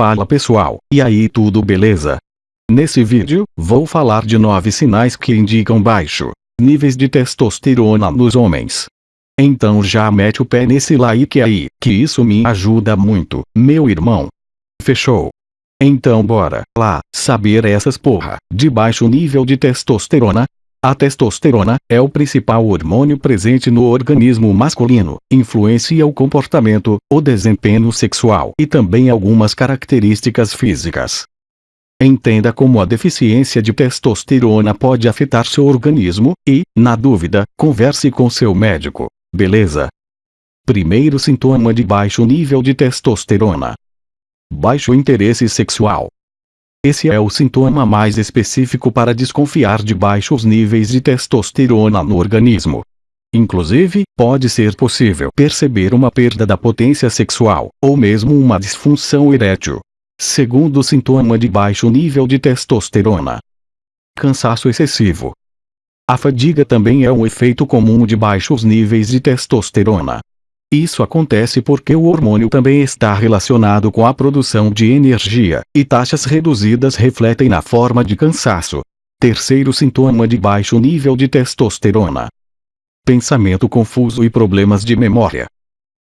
Fala pessoal, e aí tudo beleza? Nesse vídeo, vou falar de 9 sinais que indicam baixo níveis de testosterona nos homens. Então já mete o pé nesse like aí, que isso me ajuda muito, meu irmão. Fechou? Então bora lá, saber essas porra, de baixo nível de testosterona, a testosterona é o principal hormônio presente no organismo masculino, influencia o comportamento, o desempenho sexual e também algumas características físicas. Entenda como a deficiência de testosterona pode afetar seu organismo e, na dúvida, converse com seu médico. Beleza? Primeiro sintoma de baixo nível de testosterona: baixo interesse sexual. Esse é o sintoma mais específico para desconfiar de baixos níveis de testosterona no organismo. Inclusive, pode ser possível perceber uma perda da potência sexual, ou mesmo uma disfunção erétil. Segundo sintoma de baixo nível de testosterona. Cansaço excessivo. A fadiga também é um efeito comum de baixos níveis de testosterona. Isso acontece porque o hormônio também está relacionado com a produção de energia, e taxas reduzidas refletem na forma de cansaço. Terceiro sintoma de baixo nível de testosterona. Pensamento confuso e problemas de memória.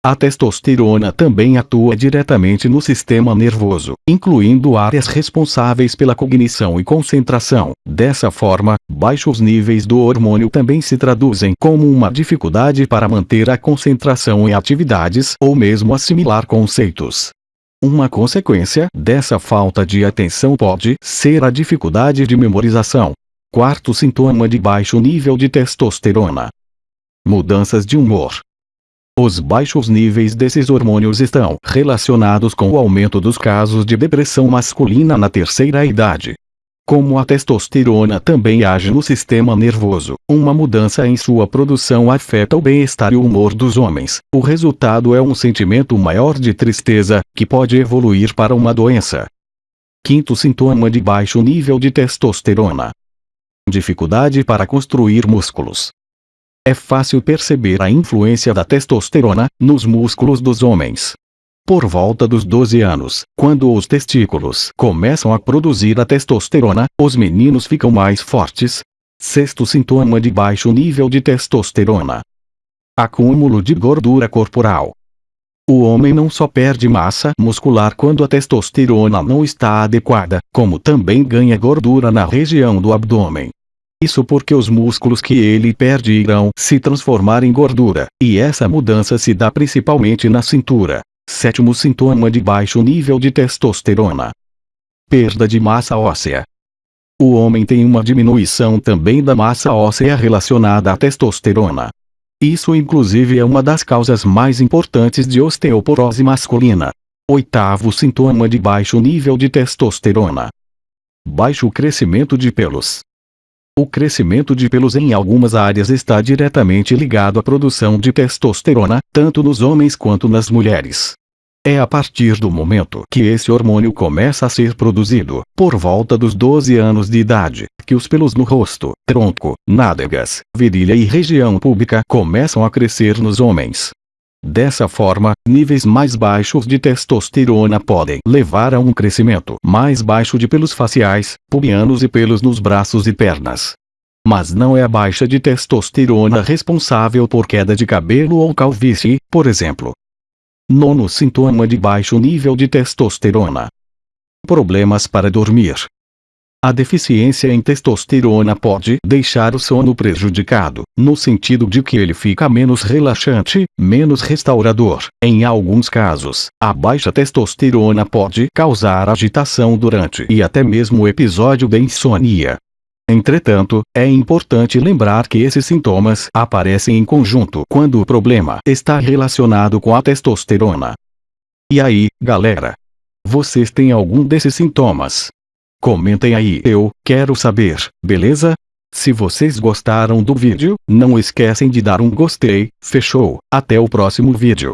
A testosterona também atua diretamente no sistema nervoso, incluindo áreas responsáveis pela cognição e concentração. Dessa forma, baixos níveis do hormônio também se traduzem como uma dificuldade para manter a concentração em atividades ou mesmo assimilar conceitos. Uma consequência dessa falta de atenção pode ser a dificuldade de memorização. Quarto sintoma de baixo nível de testosterona. Mudanças de humor. Os baixos níveis desses hormônios estão relacionados com o aumento dos casos de depressão masculina na terceira idade. Como a testosterona também age no sistema nervoso, uma mudança em sua produção afeta o bem-estar e o humor dos homens. O resultado é um sentimento maior de tristeza, que pode evoluir para uma doença. Quinto sintoma de baixo nível de testosterona. Dificuldade para construir músculos. É fácil perceber a influência da testosterona nos músculos dos homens. Por volta dos 12 anos, quando os testículos começam a produzir a testosterona, os meninos ficam mais fortes. Sexto sintoma de baixo nível de testosterona. Acúmulo de gordura corporal. O homem não só perde massa muscular quando a testosterona não está adequada, como também ganha gordura na região do abdômen. Isso porque os músculos que ele perde irão se transformar em gordura, e essa mudança se dá principalmente na cintura. Sétimo sintoma de baixo nível de testosterona. Perda de massa óssea. O homem tem uma diminuição também da massa óssea relacionada à testosterona. Isso inclusive é uma das causas mais importantes de osteoporose masculina. Oitavo sintoma de baixo nível de testosterona. Baixo crescimento de pelos. O crescimento de pelos em algumas áreas está diretamente ligado à produção de testosterona, tanto nos homens quanto nas mulheres. É a partir do momento que esse hormônio começa a ser produzido, por volta dos 12 anos de idade, que os pelos no rosto, tronco, nádegas, virilha e região pública começam a crescer nos homens. Dessa forma, níveis mais baixos de testosterona podem levar a um crescimento mais baixo de pelos faciais, pubianos e pelos nos braços e pernas. Mas não é a baixa de testosterona responsável por queda de cabelo ou calvície, por exemplo. Nono sintoma de baixo nível de testosterona. Problemas para dormir. A deficiência em testosterona pode deixar o sono prejudicado, no sentido de que ele fica menos relaxante, menos restaurador. Em alguns casos, a baixa testosterona pode causar agitação durante e até mesmo episódio de insônia. Entretanto, é importante lembrar que esses sintomas aparecem em conjunto quando o problema está relacionado com a testosterona. E aí, galera? Vocês têm algum desses sintomas? Comentem aí, eu quero saber, beleza? Se vocês gostaram do vídeo, não esquecem de dar um gostei, fechou, até o próximo vídeo.